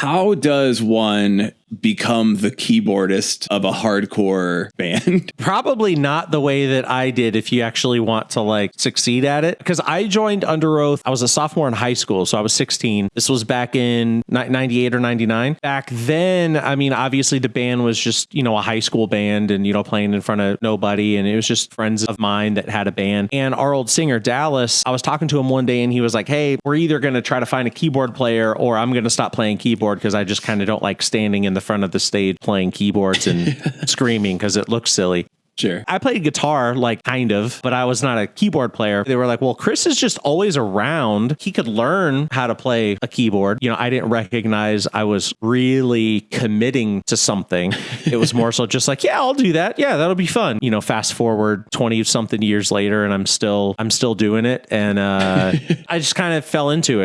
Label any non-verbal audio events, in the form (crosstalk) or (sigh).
How does one become the keyboardist of a hardcore (laughs) band? Probably not the way that I did if you actually want to like succeed at it. Because I joined Underoath, I was a sophomore in high school, so I was 16. This was back in 98 or 99. Back then, I mean, obviously the band was just, you know, a high school band and, you know, playing in front of nobody. And it was just friends of mine that had a band. And our old singer, Dallas, I was talking to him one day and he was like, hey, we're either going to try to find a keyboard player or I'm going to stop playing keyboard because I just kind of don't like standing in the front of the stage playing keyboards and (laughs) screaming because it looks silly. Sure. I played guitar, like kind of, but I was not a keyboard player. They were like, well, Chris is just always around. He could learn how to play a keyboard. You know, I didn't recognize I was really committing to something. (laughs) It was more so just like, yeah, I'll do that. Yeah, that'll be fun. You know, fast forward 20 something years later and I'm still I'm still doing it and uh (laughs) I just kind of fell into it.